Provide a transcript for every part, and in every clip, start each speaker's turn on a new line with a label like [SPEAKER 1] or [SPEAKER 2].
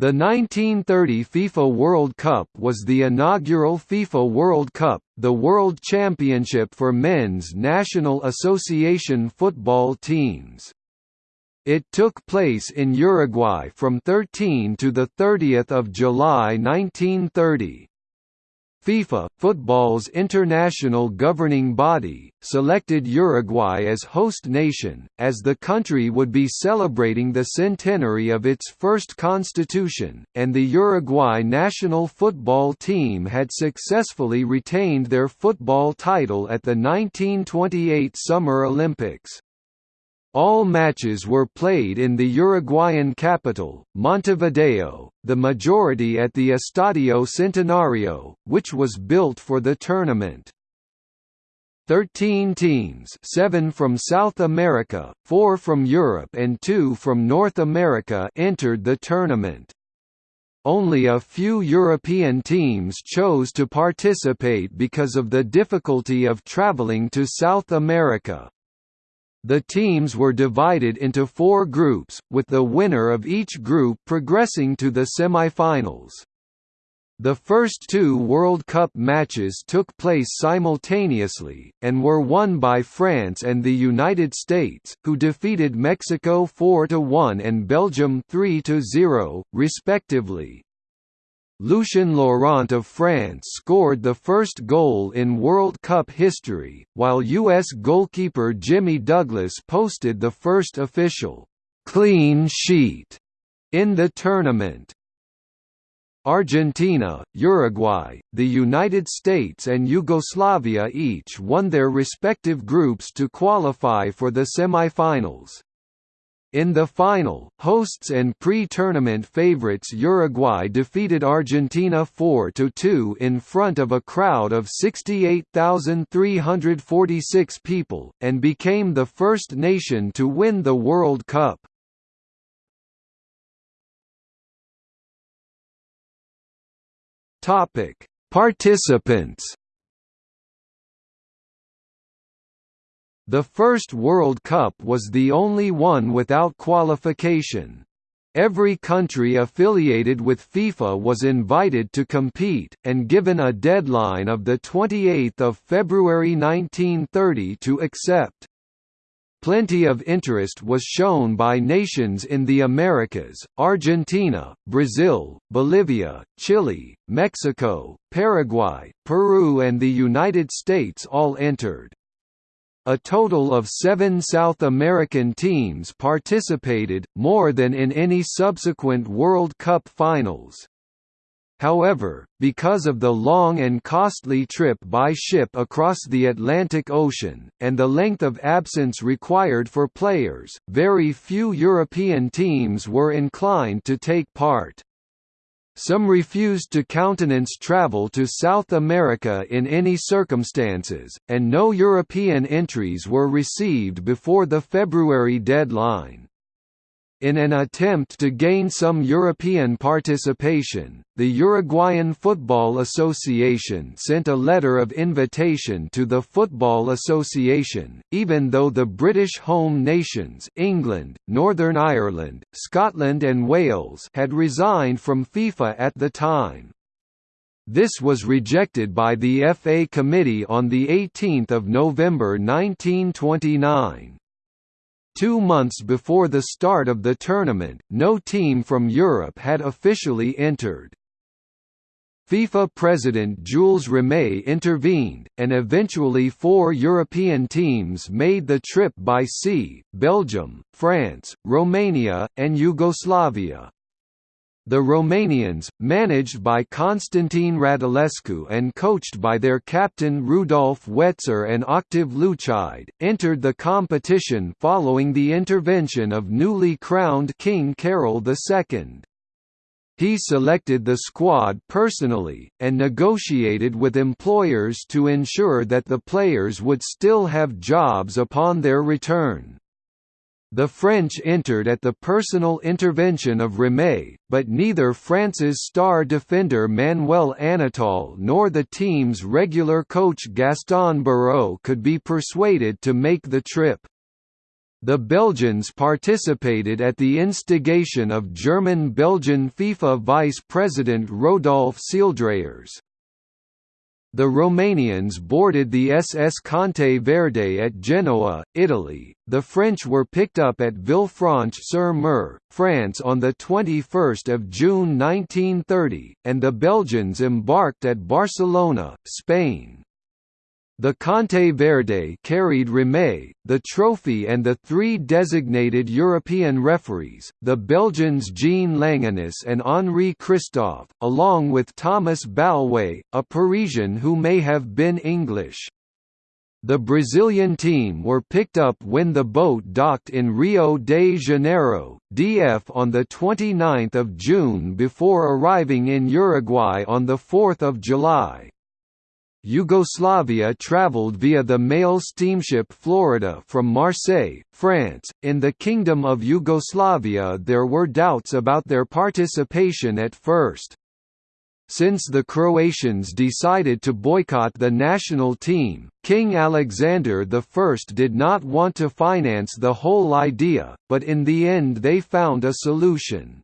[SPEAKER 1] The 1930 FIFA World Cup was the inaugural FIFA World Cup, the world championship for men's National Association football teams. It took place in Uruguay from 13 to 30 July 1930. FIFA, football's international governing body, selected Uruguay as host nation, as the country would be celebrating the centenary of its first constitution, and the Uruguay national football team had successfully retained their football title at the 1928 Summer Olympics. All matches were played in the Uruguayan capital, Montevideo, the majority at the Estadio Centenario, which was built for the tournament. Thirteen teams seven from South America, four from Europe and two from North America entered the tournament. Only a few European teams chose to participate because of the difficulty of traveling to South America. The teams were divided into four groups, with the winner of each group progressing to the semifinals. The first two World Cup matches took place simultaneously, and were won by France and the United States, who defeated Mexico 4–1 and Belgium 3–0, respectively. Lucien Laurent of France scored the first goal in World Cup history, while U.S. goalkeeper Jimmy Douglas posted the first official «clean sheet» in the tournament. Argentina, Uruguay, the United States and Yugoslavia each won their respective groups to qualify for the semifinals. In the final, hosts and pre-tournament favorites Uruguay defeated Argentina 4–2 in front of a crowd of 68,346 people, and became the first nation to win the World Cup. Participants The first World Cup was the only one without qualification. Every country affiliated with FIFA was invited to compete, and given a deadline of 28 February 1930 to accept. Plenty of interest was shown by nations in the Americas, Argentina, Brazil, Bolivia, Chile, Mexico, Paraguay, Peru and the United States all entered. A total of seven South American teams participated, more than in any subsequent World Cup finals. However, because of the long and costly trip by ship across the Atlantic Ocean, and the length of absence required for players, very few European teams were inclined to take part. Some refused to countenance travel to South America in any circumstances, and no European entries were received before the February deadline. In an attempt to gain some European participation, the Uruguayan Football Association sent a letter of invitation to the Football Association, even though the British home nations England, Northern Ireland, Scotland and Wales had resigned from FIFA at the time. This was rejected by the FA Committee on 18 November 1929. Two months before the start of the tournament, no team from Europe had officially entered. FIFA President Jules Rimet intervened, and eventually four European teams made the trip by sea, Belgium, France, Romania, and Yugoslavia. The Romanians, managed by Constantine Radulescu and coached by their captain Rudolf Wetzer and Octave Luchide, entered the competition following the intervention of newly crowned King Carol II. He selected the squad personally, and negotiated with employers to ensure that the players would still have jobs upon their return. The French entered at the personal intervention of Rimet, but neither France's star defender Manuel Anatol nor the team's regular coach Gaston Barreau could be persuaded to make the trip. The Belgians participated at the instigation of German-Belgian FIFA vice president Rodolphe Seeldrayers. The Romanians boarded the SS Conte Verde at Genoa, Italy. The French were picked up at Villefranche-sur-Mer, France on the 21st of June 1930, and the Belgians embarked at Barcelona, Spain. The Conte Verde carried Rimet, the trophy and the three designated European referees, the Belgians Jean Langenus and Henri Christophe, along with Thomas Balvay, a Parisian who may have been English. The Brazilian team were picked up when the boat docked in Rio de Janeiro, DF on 29 June before arriving in Uruguay on 4 July. Yugoslavia traveled via the mail steamship Florida from Marseille, France. In the Kingdom of Yugoslavia, there were doubts about their participation at first. Since the Croatians decided to boycott the national team, King Alexander I did not want to finance the whole idea, but in the end they found a solution.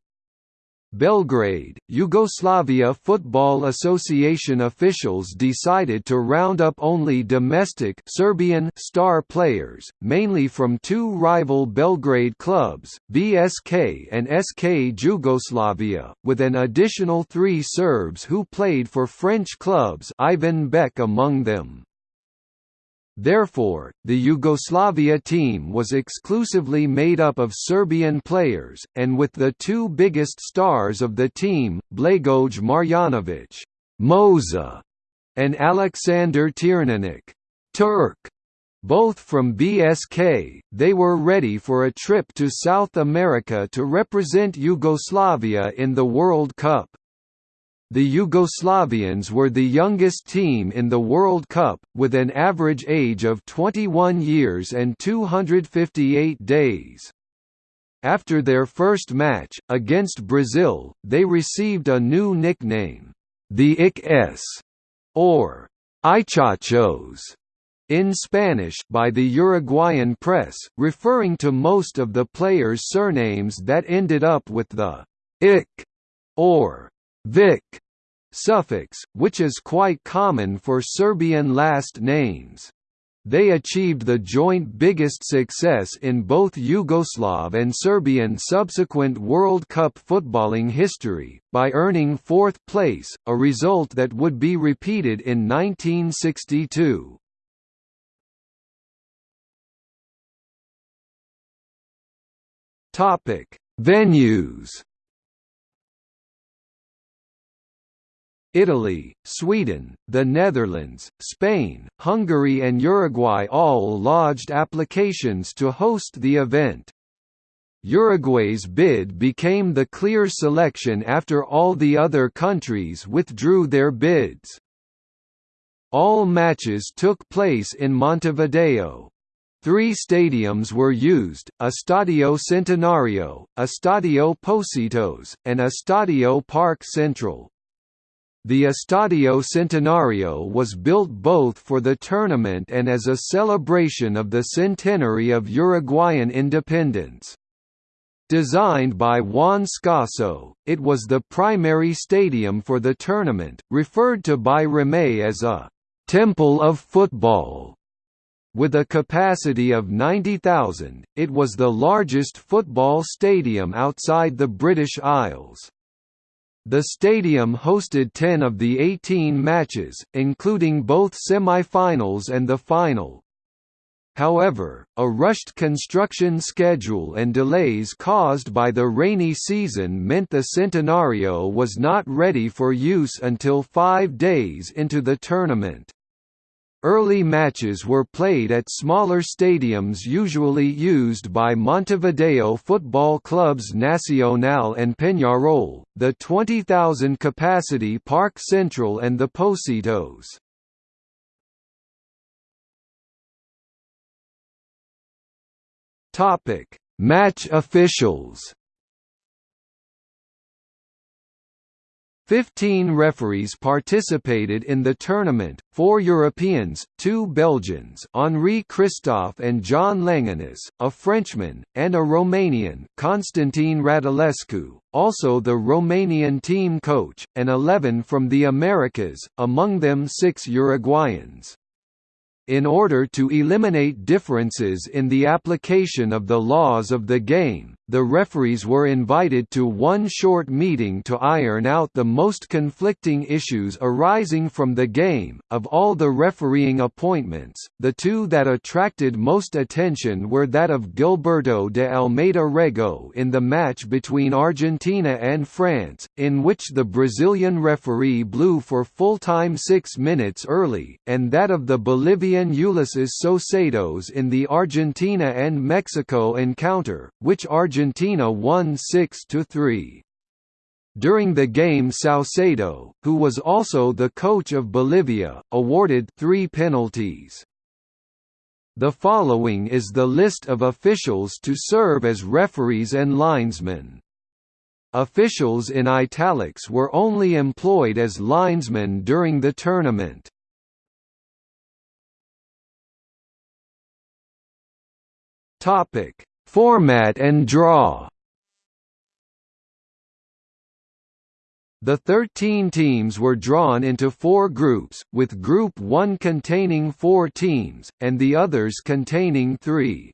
[SPEAKER 1] Belgrade, Yugoslavia Football Association officials decided to round up only domestic Serbian star players, mainly from two rival Belgrade clubs, BSK and SK Jugoslavia, with an additional three Serbs who played for French clubs Ivan Beck among them. Therefore, the Yugoslavia team was exclusively made up of Serbian players, and with the two biggest stars of the team, Blagoj Marjanovic Moza, and Alexander Tiernanik Turk, both from BSK, they were ready for a trip to South America to represent Yugoslavia in the World Cup. The Yugoslavians were the youngest team in the World Cup, with an average age of 21 years and 258 days. After their first match, against Brazil, they received a new nickname, the ICS, or Ichachos, in Spanish by the Uruguayan press, referring to most of the players' surnames that ended up with the IC or Vic suffix, which is quite common for Serbian last names. They achieved the joint biggest success in both Yugoslav and Serbian subsequent World Cup footballing history, by earning fourth place, a result that would be repeated in 1962. Venues Italy, Sweden, the Netherlands, Spain, Hungary and Uruguay all lodged applications to host the event. Uruguay's bid became the clear selection after all the other countries withdrew their bids. All matches took place in Montevideo. Three stadiums were used, Estadio Centenario, Estadio Pocitos, and Estadio Parque Central. The Estadio Centenario was built both for the tournament and as a celebration of the centenary of Uruguayan independence. Designed by Juan Scasso, it was the primary stadium for the tournament, referred to by Rimet as a «temple of football». With a capacity of 90,000, it was the largest football stadium outside the British Isles. The stadium hosted 10 of the 18 matches, including both semi-finals and the final. However, a rushed construction schedule and delays caused by the rainy season meant the Centenario was not ready for use until five days into the tournament. Early matches were played at smaller stadiums usually used by Montevideo football clubs Nacional and Peñarol, the 20,000 capacity Parque Central and the Pocitos. Match officials Fifteen referees participated in the tournament, four Europeans, two Belgians Henri Christophe and John Langenus, a Frenchman, and a Romanian Constantin Radulescu, also the Romanian team coach, and eleven from the Americas, among them six Uruguayans. In order to eliminate differences in the application of the laws of the game, the referees were invited to one short meeting to iron out the most conflicting issues arising from the game. Of all the refereeing appointments, the two that attracted most attention were that of Gilberto de Almeida Rego in the match between Argentina and France, in which the Brazilian referee blew for full time six minutes early, and that of the Bolivian Ulises Saucedo in the Argentina and Mexico encounter, which Argentina Argentina won 6–3. During the game Saucedo, who was also the coach of Bolivia, awarded three penalties. The following is the list of officials to serve as referees and linesmen. Officials in italics were only employed as linesmen during the tournament. Topic: Format and draw The 13 teams were drawn into four groups, with Group 1 containing four teams, and the others containing three.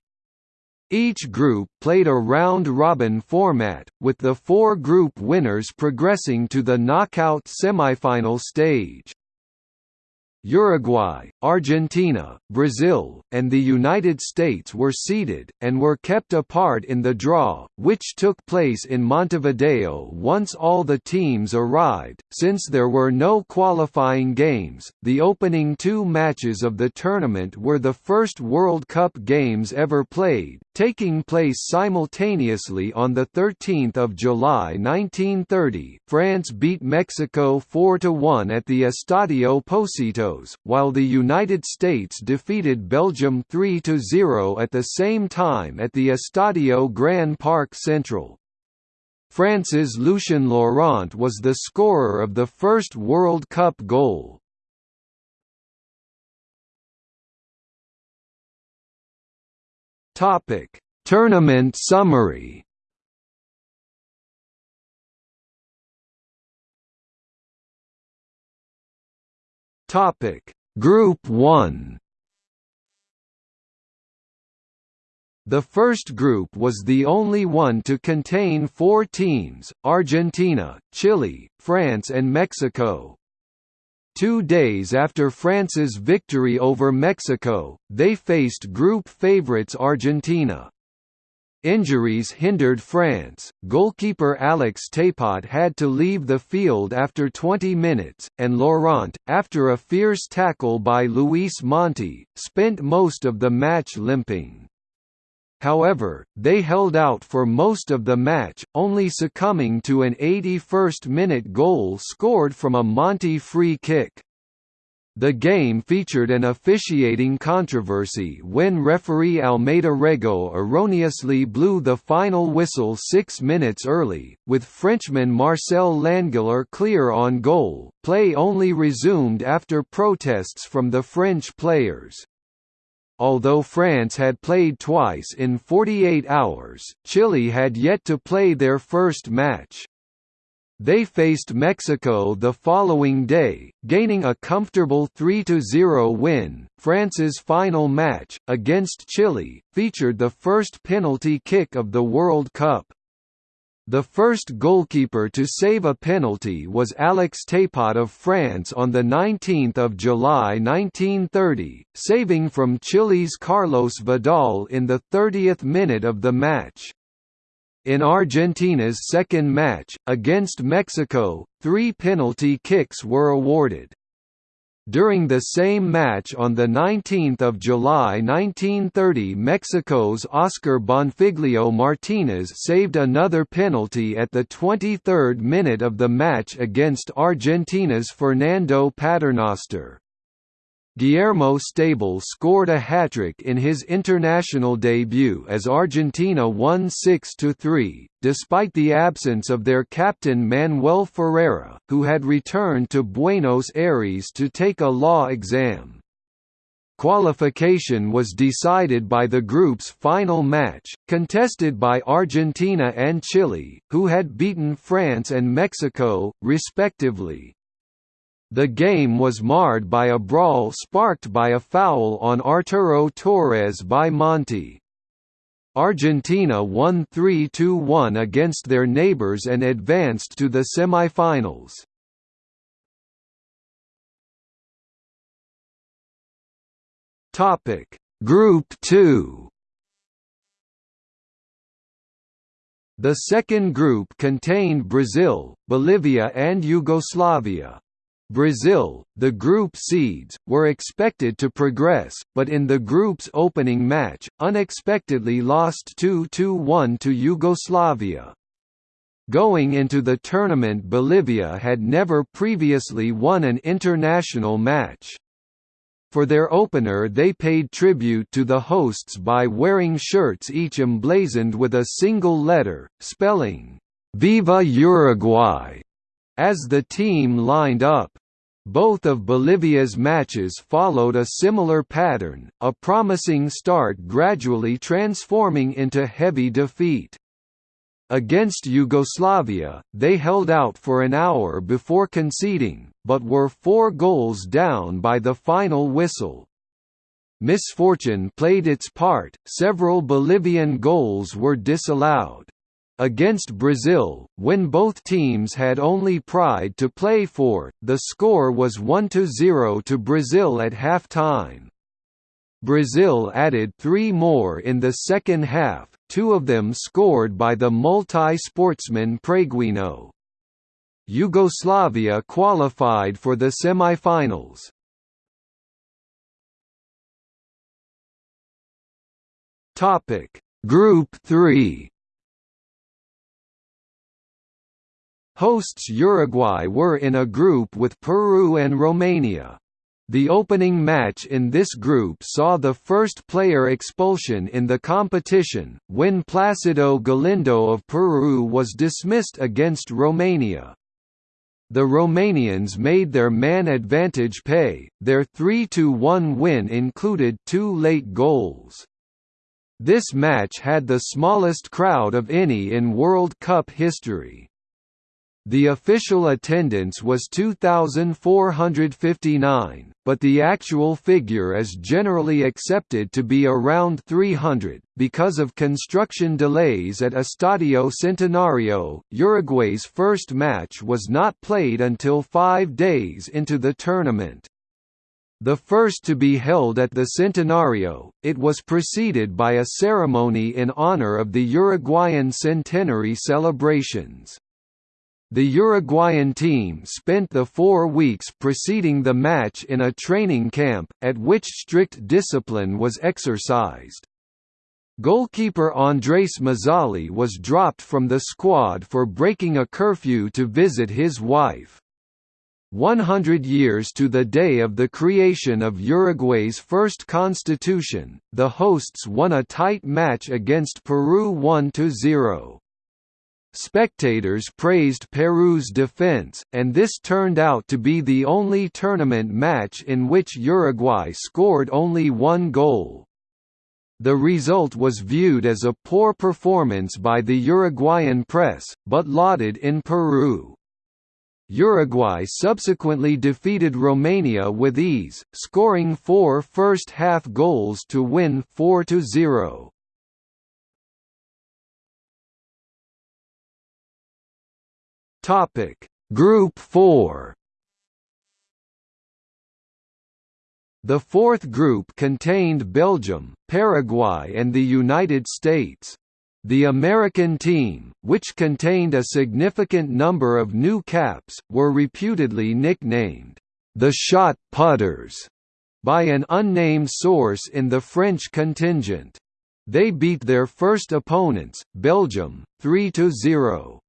[SPEAKER 1] Each group played a round-robin format, with the four group winners progressing to the knockout semifinal stage. Uruguay, Argentina, Brazil, and the United States were seeded, and were kept apart in the draw, which took place in Montevideo once all the teams arrived. Since there were no qualifying games, the opening two matches of the tournament were the first World Cup games ever played, taking place simultaneously on 13 July 1930. France beat Mexico 4–1 at the Estadio Pocitos while the United States defeated Belgium 3–0 at the same time at the Estadio Gran Parque Central. France's Lucien Laurent was the scorer of the first World Cup goal. Tournament summary Topic: Group 1. The first group was the only one to contain four teams, Argentina, Chile, France and Mexico. Two days after France's victory over Mexico, they faced group favourites Argentina. Injuries hindered France, goalkeeper Alex Thépot had to leave the field after 20 minutes, and Laurent, after a fierce tackle by Luis Monti, spent most of the match limping. However, they held out for most of the match, only succumbing to an 81st-minute goal scored from a Monti free kick. The game featured an officiating controversy when referee Almeida Rego erroneously blew the final whistle six minutes early, with Frenchman Marcel Langiller clear on goal. Play only resumed after protests from the French players. Although France had played twice in 48 hours, Chile had yet to play their first match. They faced Mexico the following day, gaining a comfortable 3–0 win. France's final match, against Chile, featured the first penalty kick of the World Cup. The first goalkeeper to save a penalty was Alex Thépot of France on 19 July 1930, saving from Chile's Carlos Vidal in the 30th minute of the match. In Argentina's second match, against Mexico, three penalty kicks were awarded. During the same match on 19 July 1930 Mexico's Oscar Bonfiglio Martinez saved another penalty at the 23rd minute of the match against Argentina's Fernando Paternoster. Guillermo Stábile scored a hat-trick in his international debut as Argentina won 6–3, despite the absence of their captain Manuel Ferreira, who had returned to Buenos Aires to take a law exam. Qualification was decided by the group's final match, contested by Argentina and Chile, who had beaten France and Mexico, respectively. The game was marred by a brawl sparked by a foul on Arturo Torres by Monti. Argentina won 3–1 against their neighbors and advanced to the semifinals. Topic: Group 2 The second group contained Brazil, Bolivia and Yugoslavia. Brazil, the group seeds, were expected to progress, but in the group's opening match, unexpectedly lost 2–1 to Yugoslavia. Going into the tournament Bolivia had never previously won an international match. For their opener they paid tribute to the hosts by wearing shirts each emblazoned with a single letter, spelling, "'Viva Uruguay' as the team lined up. Both of Bolivia's matches followed a similar pattern, a promising start gradually transforming into heavy defeat. Against Yugoslavia, they held out for an hour before conceding, but were four goals down by the final whistle. Misfortune played its part, several Bolivian goals were disallowed. Against Brazil, when both teams had only pride to play for, the score was 1–0 to Brazil at half-time. Brazil added three more in the second half, two of them scored by the multi-sportsman Preguinho. Yugoslavia qualified for the semi-finals. Group 3 Hosts Uruguay were in a group with Peru and Romania. The opening match in this group saw the first player expulsion in the competition, when Placido Galindo of Peru was dismissed against Romania. The Romanians made their man advantage pay, their 3–1 win included two late goals. This match had the smallest crowd of any in World Cup history. The official attendance was 2,459, but the actual figure is generally accepted to be around 300. Because of construction delays at Estadio Centenario, Uruguay's first match was not played until five days into the tournament. The first to be held at the Centenario, it was preceded by a ceremony in honor of the Uruguayan centenary celebrations. The Uruguayan team spent the four weeks preceding the match in a training camp, at which strict discipline was exercised. Goalkeeper Andres Mazzali was dropped from the squad for breaking a curfew to visit his wife. 100 years to the day of the creation of Uruguay's first constitution, the hosts won a tight match against Peru 1–0. Spectators praised Peru's defense, and this turned out to be the only tournament match in which Uruguay scored only one goal. The result was viewed as a poor performance by the Uruguayan press, but lauded in Peru. Uruguay subsequently defeated Romania with ease, scoring four first-half goals to win 4–0. Topic Group 4 The fourth group contained Belgium, Paraguay and the United States. The American team, which contained a significant number of new caps, were reputedly nicknamed, the Shot Putters, by an unnamed source in the French contingent. They beat their first opponents, Belgium, 3–0.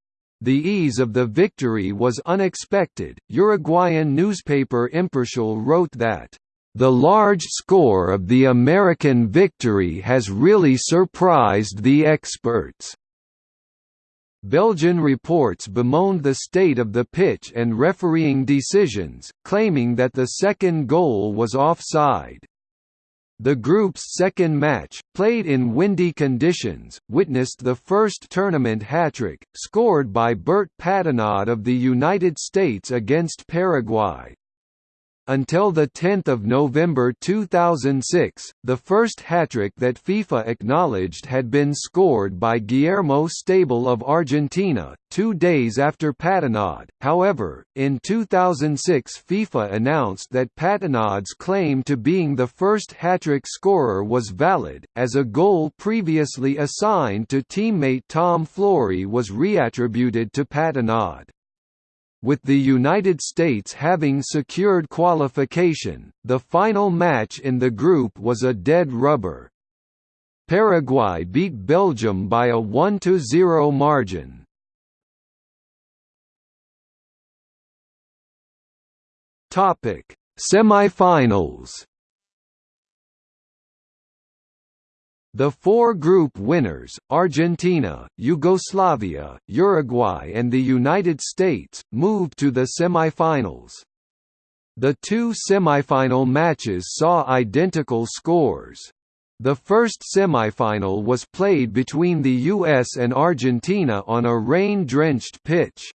[SPEAKER 1] The ease of the victory was unexpected. Uruguayan newspaper Imparcial wrote that The large score of the American victory has really surprised the experts. Belgian reports bemoaned the state of the pitch and refereeing decisions, claiming that the second goal was offside. The group's second match, played in windy conditions, witnessed the first tournament hat-trick, scored by Bert Patenaude of the United States against Paraguay. Until 10 November 2006, the first hat-trick that FIFA acknowledged had been scored by Guillermo Stábile of Argentina, two days after Patenaude. However, in 2006 FIFA announced that Patenaude's claim to being the first hat-trick scorer was valid, as a goal previously assigned to teammate Tom Florie was reattributed to Patenaude. With the United States having secured qualification, the final match in the group was a dead rubber. Paraguay beat Belgium by a 1–0 margin. Semi-finals The four group winners, Argentina, Yugoslavia, Uruguay and the United States, moved to the semifinals. The two semifinal matches saw identical scores. The first semifinal was played between the US and Argentina on a rain-drenched pitch.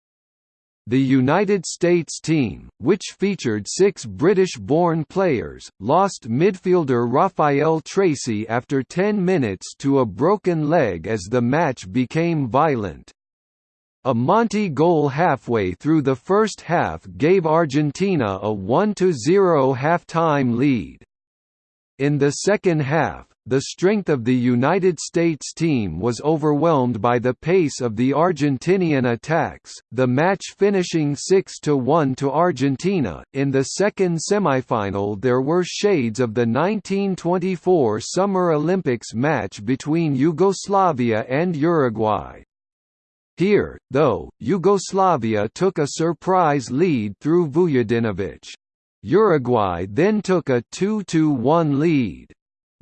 [SPEAKER 1] The United States team, which featured six British-born players, lost midfielder Rafael Tracy after 10 minutes to a broken leg as the match became violent. A Monti goal halfway through the first half gave Argentina a 1–0 half-time lead. In the second half, the strength of the United States team was overwhelmed by the pace of the Argentinian attacks, the match finishing 6–1 to Argentina. In the second semifinal there were shades of the 1924 Summer Olympics match between Yugoslavia and Uruguay. Here, though, Yugoslavia took a surprise lead through Vujadinovic. Uruguay then took a 2–1 lead.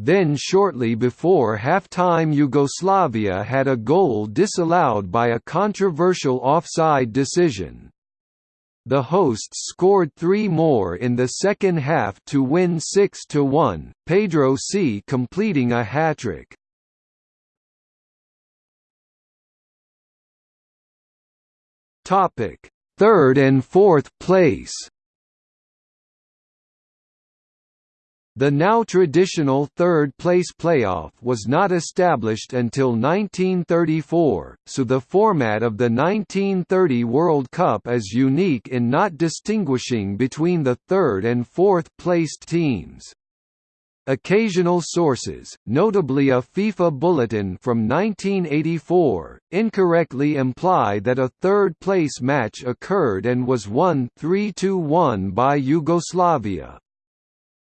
[SPEAKER 1] Then shortly before halftime Yugoslavia had a goal disallowed by a controversial offside decision. The hosts scored three more in the second half to win 6–1, Pedro Cea completing a hat-trick. Third and fourth place The now traditional third-place playoff was not established until 1934, so the format of the 1930 World Cup is unique in not distinguishing between the third and fourth-placed teams. Occasional sources, notably a FIFA bulletin from 1984, incorrectly imply that a third-place match occurred and was won 3–1 by Yugoslavia.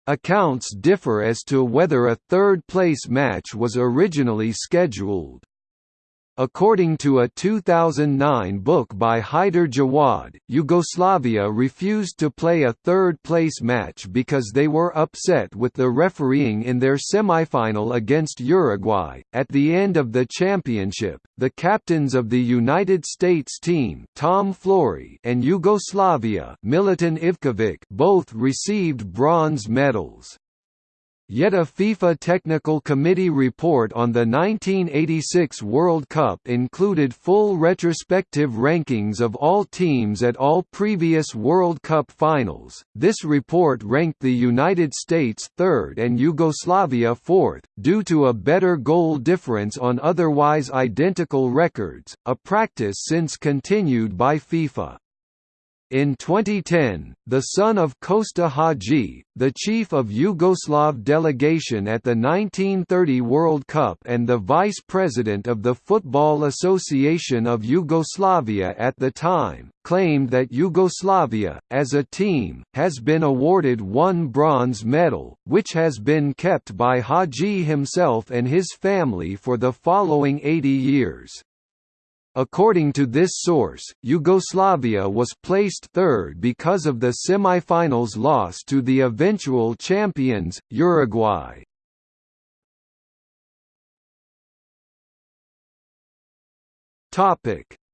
[SPEAKER 1] Accounts differ as to whether a third-place match was originally scheduled. According to a 2009 book by Hyder Jawad, Yugoslavia refused to play a third-place match because they were upset with the refereeing in their semifinal against Uruguay. At the end of the championship, the captains of the United States team, Tom Florie, and Yugoslavia, Milutin Ivkovic, both received bronze medals. Yet a FIFA Technical Committee report on the 1986 World Cup included full retrospective rankings of all teams at all previous World Cup finals. This report ranked the United States third and Yugoslavia fourth, due to a better goal difference on otherwise identical records, a practice since continued by FIFA. In 2010, the son of Kosta Haji, the chief of Yugoslav delegation at the 1930 World Cup and the vice president of the Football Association of Yugoslavia at the time, claimed that Yugoslavia, as a team, has been awarded one bronze medal, which has been kept by Haji himself and his family for the following 80 years. According to this source, Yugoslavia was placed third because of the semi-finals loss to the eventual champions, Uruguay.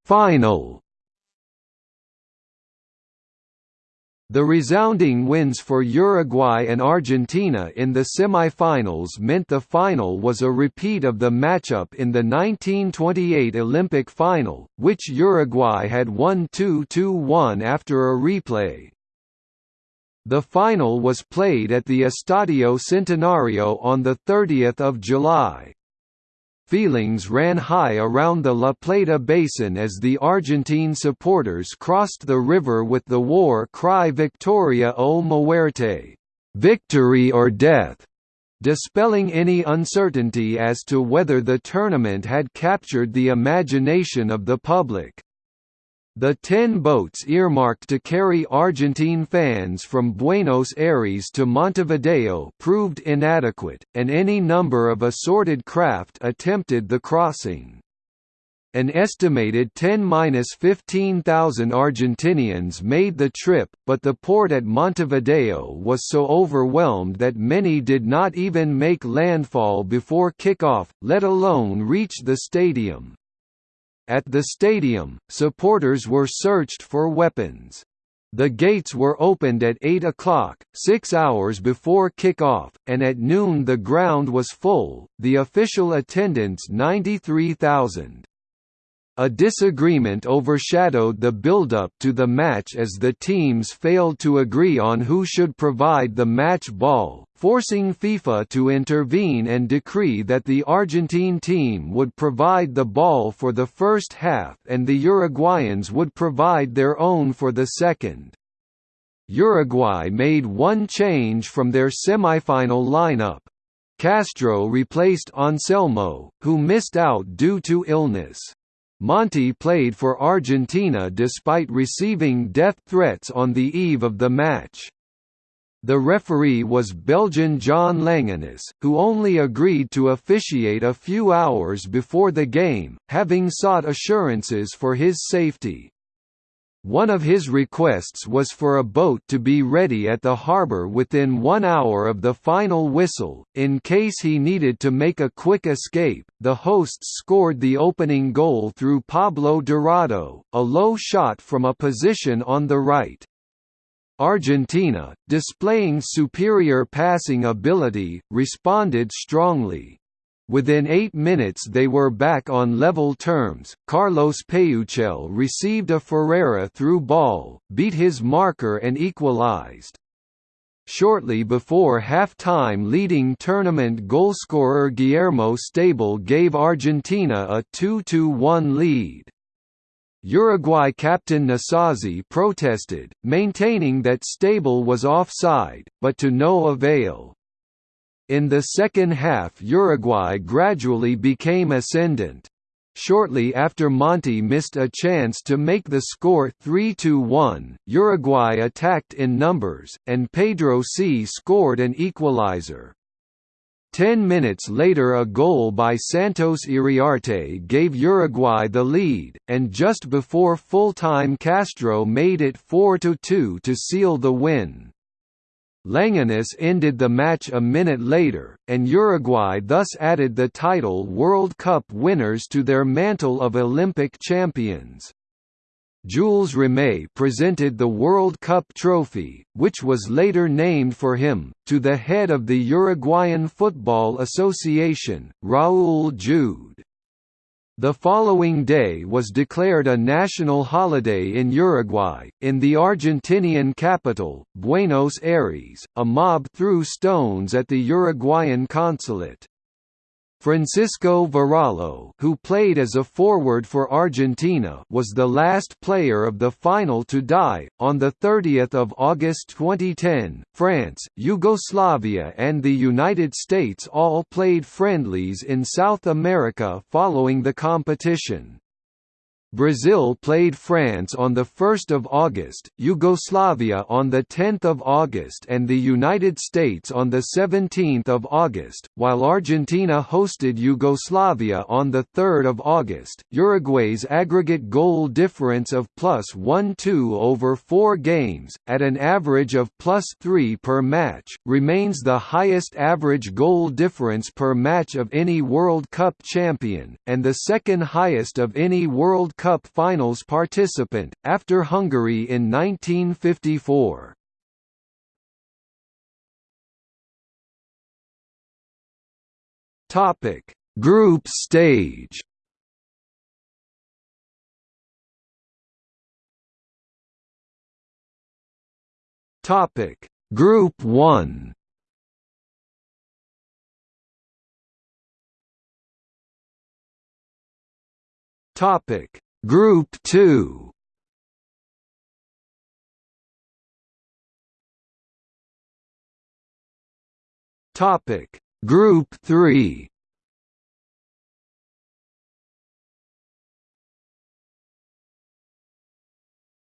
[SPEAKER 1] Final The resounding wins for Uruguay and Argentina in the semi-finals meant the final was a repeat of the matchup in the 1928 Olympic final, which Uruguay had won 2–1 after a replay. The final was played at the Estadio Centenario on 30 July. Feelings ran high around the La Plata basin as the Argentine supporters crossed the river with the war cry Victoria o Muerte, victory or death, dispelling any uncertainty as to whether the tournament had captured the imagination of the public. The ten boats earmarked to carry Argentine fans from Buenos Aires to Montevideo proved inadequate, and any number of assorted craft attempted the crossing. An estimated 10–15,000 Argentinians made the trip, but the port at Montevideo was so overwhelmed that many did not even make landfall before kickoff, let alone reach the stadium. At the stadium, supporters were searched for weapons. The gates were opened at 8 o'clock, six hours before kick-off, and at noon the ground was full, the official attendance 93,000. A disagreement overshadowed the build-up to the match as the teams failed to agree on who should provide the match ball, forcing FIFA to intervene and decree that the Argentine team would provide the ball for the first half and the Uruguayans would provide their own for the second. Uruguay made one change from their semifinal lineup. Castro replaced Anselmo, who missed out due to illness. Monti played for Argentina despite receiving death threats on the eve of the match. The referee was Belgian John Langenus, who only agreed to officiate a few hours before the game, having sought assurances for his safety. One of his requests was for a boat to be ready at the harbour within one hour of the final whistle, in case he needed to make a quick escape. The hosts scored the opening goal through Pablo Dorado, a low shot from a position on the right. Argentina, displaying superior passing ability, responded strongly. Within eight minutes they were back on level terms. Carlos Peucelle received a Ferreira through ball, beat his marker and equalized. Shortly before half-time leading tournament goalscorer Guillermo Stábile gave Argentina a 2–1 lead. Uruguay captain Nasazzi protested, maintaining that Stábile was offside, but to no avail. In the second half Uruguay gradually became ascendant. Shortly after Monti missed a chance to make the score 3–1, Uruguay attacked in numbers, and Pedro Cea scored an equalizer. Ten minutes later a goal by Santos Iriarte gave Uruguay the lead, and just before full-time Castro made it 4–2 to seal the win. Langenus ended the match a minute later, and Uruguay thus added the title World Cup winners to their mantle of Olympic champions. Jules Rimet presented the World Cup trophy, which was later named for him, to the head of the Uruguayan Football Association, Raúl Jude. The following day was declared a national holiday in Uruguay. In the Argentinian capital, Buenos Aires, a mob threw stones at the Uruguayan consulate. Francisco Varallo, who played as a forward for Argentina, was the last player of the final to die. On the 30th of August 2010, France, Yugoslavia, and the United States all played friendlies in South America following the competition. Brazil played France on 1 August, Yugoslavia on 10 August and the United States on 17 August, while Argentina hosted Yugoslavia on 3 August. Uruguay's aggregate goal difference of plus 1-2 over four games, at an average of plus 3 per match, remains the highest average goal difference per match of any World Cup champion, and the second highest of any World Cup Cup finals participant, after Hungary in 1954. Topic: Group stage. Topic: Group 1. Topic: Group 2. Topic: Group 3.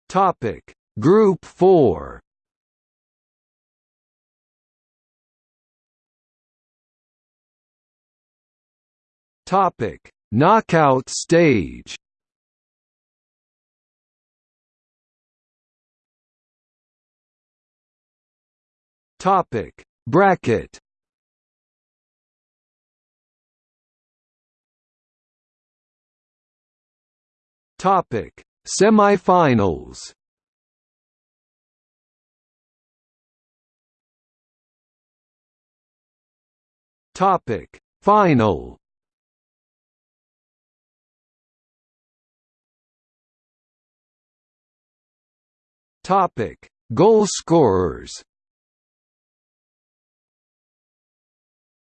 [SPEAKER 1] Topic: Group 4. Topic: Knockout stage. Topic: Bracket. Topic: Semifinals. Topic: Final. Topic: Goal scorers.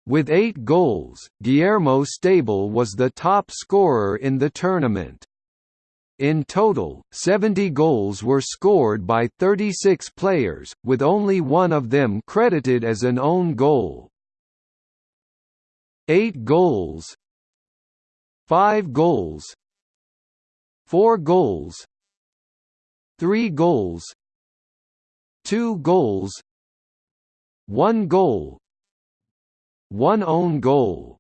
[SPEAKER 1] With eight goals, Guillermo Stábile was the top scorer in the tournament. In total, 70 goals were scored by 36 players, with only one of them credited as an own goal. 8 goals. 5 goals. 4 goals. 3 goals. 2 goals. 1 goal 1 own goal.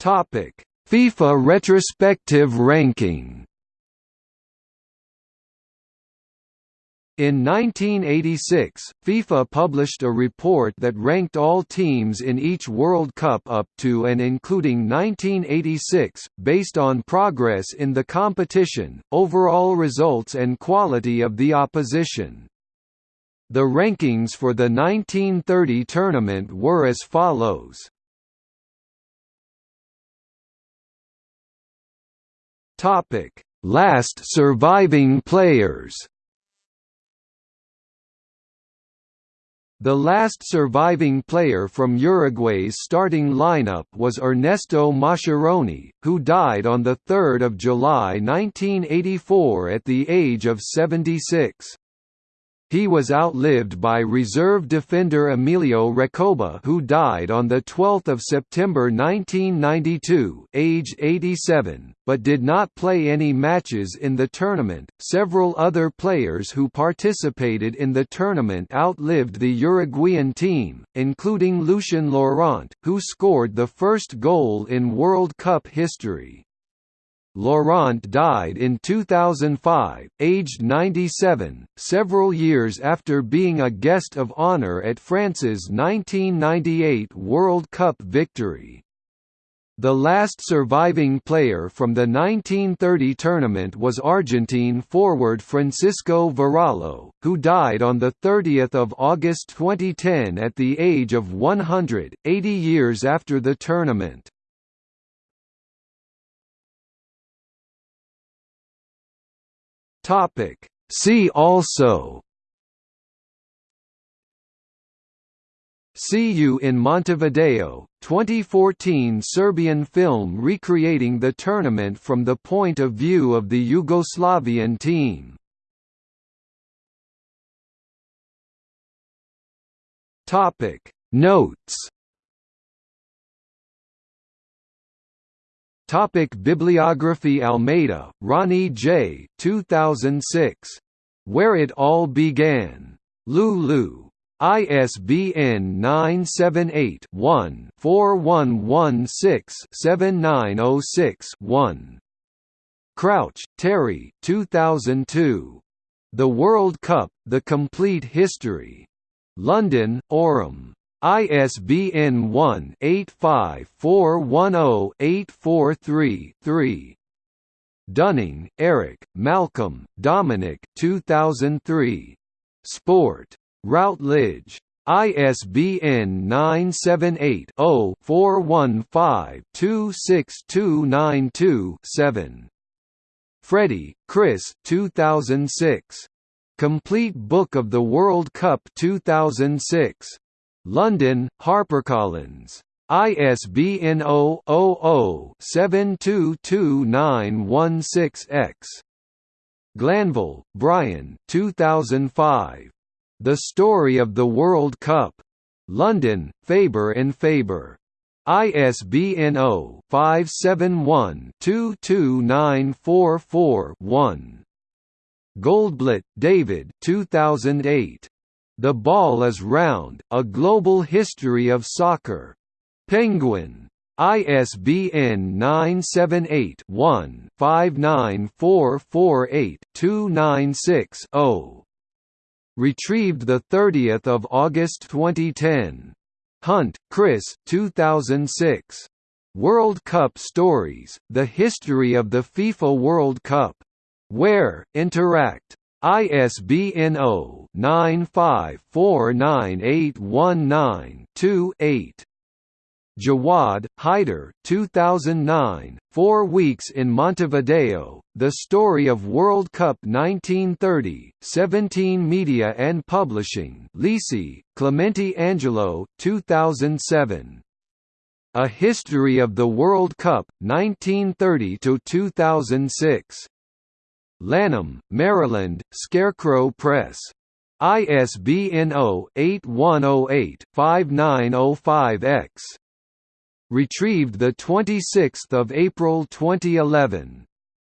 [SPEAKER 1] Topic. FIFA retrospective ranking. In 1986, FIFA published a report that ranked all teams in each World Cup up to and including 1986, based on progress in the competition, overall results and quality of the opposition. The rankings for the 1930 tournament were as follows. Topic: Last surviving players The last surviving player from Uruguay's starting lineup was Ernesto Mascheroni, who died on 3 July 1984 at the age of 76. He was outlived by reserve defender Emilio Recoba who died on 12 September 1992 age 87, but did not play any matches in the tournament. Several other players who participated in the tournament outlived the Uruguayan team, including Lucien Laurent, who scored the first goal in World Cup history. Laurent died in 2005, aged 97, several years after being a guest of honour at France's 1998 World Cup victory. The last surviving player from the 1930 tournament was Argentine forward Francisco Varallo, who died on 30 August 2010 at the age of 100, 80 years after the tournament. Topic. See also See You in Montevideo, 2014 Serbian film recreating the tournament from the point of view of the Yugoslavian team. Notes Topic Bibliography Almeida, Ronnie J. 2006. Where It All Began. Lulu. ISBN 978-1-4116-7906-1. Crouch, Terry 2002. The World Cup, The Complete History. London, Aurum. ISBN 1-85410-843-3. Dunning, Eric, Malcolm, Dominic 2003. Sport. Routledge. ISBN 978-0-415-26292-7. Freddi, Chris 2006. Complete Book of the World Cup 2006. London, HarperCollins. ISBN 0-00-722916-X. Glanville, Brian 2005. The Story of the World Cup. London, Faber and Faber. ISBN 0-571-22944-1. Goldblatt, David 2008. The Ball is Round, A Global History of Soccer. Penguin. ISBN 978-1-59448-296-0. Retrieved 30 August 2010. Hunt, Chris 2006. World Cup Stories, The History of the FIFA World Cup. Ware, Interact. ISBN 0-9549819-2-8. Jawad, Hyder 2009, Four Weeks in Montevideo, The Story of World Cup 1930, 17 Media and Publishing Lisi, Clemente Angelo 2007. A History of the World Cup, 1930–2006. Lanham, Maryland, Scarecrow Press. ISBN 0-8108-5905-X. Retrieved 26 April 2011.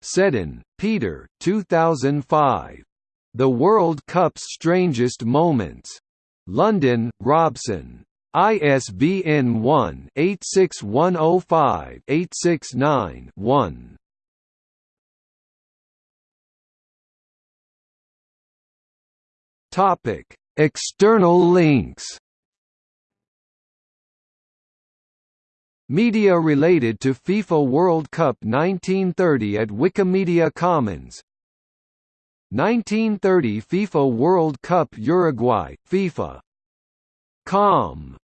[SPEAKER 1] Seddon, Peter 2005. The World Cup's Strangest Moments. London, Robson. ISBN 1-86105-869-1. External links Media related to FIFA World Cup 1930 at Wikimedia Commons. 1930 FIFA World Cup Uruguay, FIFA. Com